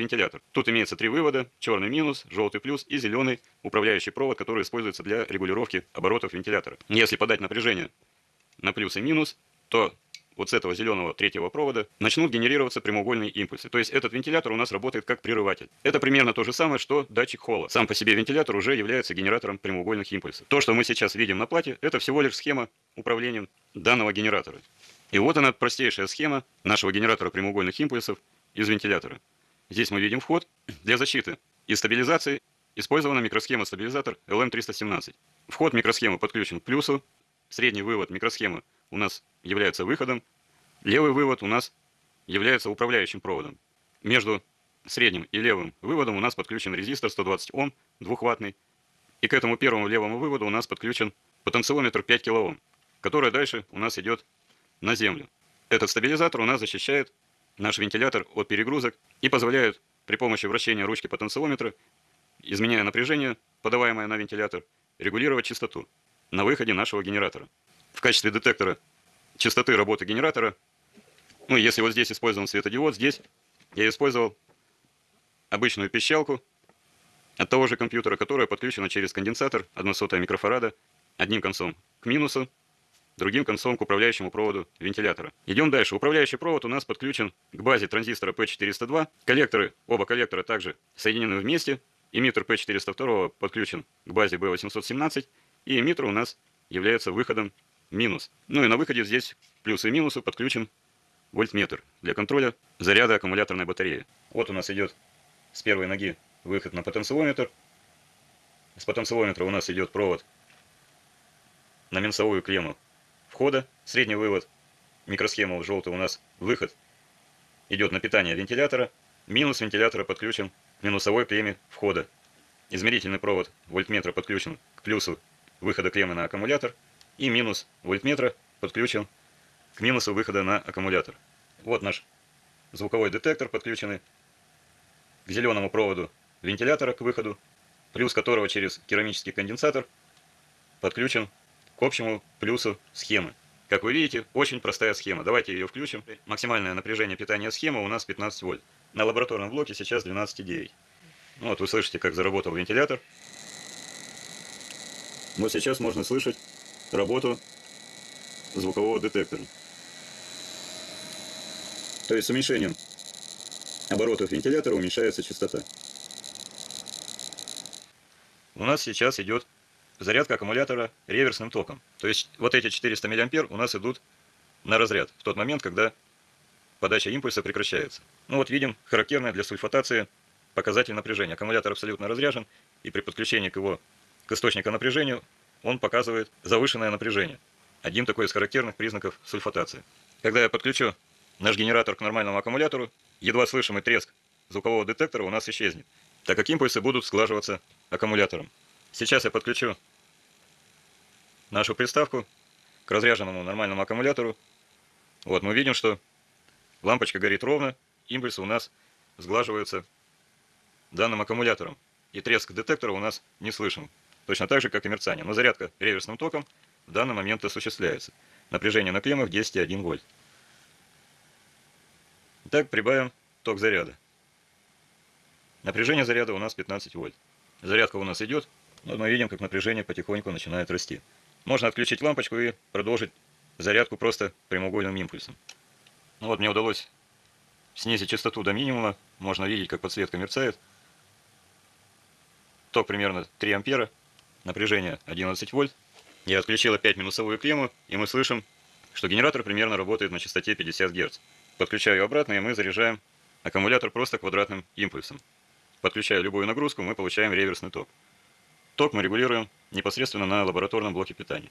вентилятор. Тут имеется три вывода, черный минус, желтый плюс и зеленый управляющий провод, который используется для регулировки оборотов вентилятора. Если подать напряжение на плюс и минус, то вот с этого зеленого третьего провода начнут генерироваться прямоугольные импульсы. То есть этот вентилятор у нас работает как прерыватель. Это примерно то же самое, что датчик холла. Сам по себе вентилятор уже является генератором прямоугольных импульсов. То, что мы сейчас видим на плате, это всего лишь схема управления данного генератора. И вот она простейшая схема нашего генератора прямоугольных импульсов из вентилятора. Здесь мы видим вход для защиты и стабилизации. Использована микросхема стабилизатор LM317. Вход микросхемы подключен к плюсу. Средний вывод микросхемы у нас является выходом. Левый вывод у нас является управляющим проводом. Между средним и левым выводом у нас подключен резистор 120 Ом, двухваттный. И к этому первому левому выводу у нас подключен потенциометр 5 кОм, который дальше у нас идет на землю. Этот стабилизатор у нас защищает наш вентилятор от перегрузок и позволяет при помощи вращения ручки потенциометра, изменяя напряжение, подаваемое на вентилятор, регулировать частоту на выходе нашего генератора. В качестве детектора частоты работы генератора, ну, если вот здесь использован светодиод, здесь я использовал обычную пищалку от того же компьютера, которая подключена через конденсатор 1 сотая микрофарада одним концом к минусу, другим концом к управляющему проводу вентилятора. Идем дальше. Управляющий провод у нас подключен к базе транзистора P402. Коллекторы, оба коллектора также соединены вместе. Эмиттер P402 подключен к базе B817. И эмиттер у нас является выходом минус. Ну и на выходе здесь плюсы и минусы подключен вольтметр для контроля заряда аккумуляторной батареи. Вот у нас идет с первой ноги выход на потенциометр. С потенциометра у нас идет провод на минусовую клемму входа, средний вывод, микросхема желтый у нас выход идет на питание вентилятора, минус вентилятора подключен к минусовой клемме входа. Измерительный провод вольтметра подключен к плюсу выхода клеммы на аккумулятор, и минус вольтметра подключен к минусу выхода на аккумулятор. Вот наш звуковой детектор, подключенный к зеленому проводу вентилятора к выходу, плюс которого через керамический конденсатор подключен к общему плюсу схемы. Как вы видите, очень простая схема. Давайте ее включим. Максимальное напряжение питания схемы у нас 15 вольт. На лабораторном блоке сейчас 12,9. Ну вот вы слышите, как заработал вентилятор. Вот сейчас можно слышать работу звукового детектора. То есть с уменьшением оборотов вентилятора уменьшается частота. У нас сейчас идет зарядка аккумулятора реверсным током. То есть вот эти 400 мА у нас идут на разряд в тот момент, когда подача импульса прекращается. Ну вот видим характерное для сульфатации показатель напряжения. Аккумулятор абсолютно разряжен, и при подключении к его к источнику напряжения он показывает завышенное напряжение. Один такой из характерных признаков сульфатации. Когда я подключу наш генератор к нормальному аккумулятору, едва слышимый треск звукового детектора у нас исчезнет, так как импульсы будут сглаживаться аккумулятором. Сейчас я подключу нашу приставку к разряженному нормальному аккумулятору. Вот мы видим, что лампочка горит ровно, импульсы у нас сглаживаются данным аккумулятором. И треск детектора у нас не слышен. Точно так же, как и мерцание. Но зарядка реверсным током в данный момент осуществляется. Напряжение на клеммах 10,1 вольт. Итак, прибавим ток заряда. Напряжение заряда у нас 15 вольт. Зарядка у нас идет. Вот мы видим, как напряжение потихоньку начинает расти. Можно отключить лампочку и продолжить зарядку просто прямоугольным импульсом. Ну вот мне удалось снизить частоту до минимума. Можно видеть, как подсветка мерцает. Ток примерно 3 ампера напряжение 11 вольт. Я отключил опять минусовую клемму, и мы слышим, что генератор примерно работает на частоте 50 Гц. Подключаю обратно, и мы заряжаем аккумулятор просто квадратным импульсом. Подключая любую нагрузку, мы получаем реверсный ток. Ток мы регулируем непосредственно на лабораторном блоке питания.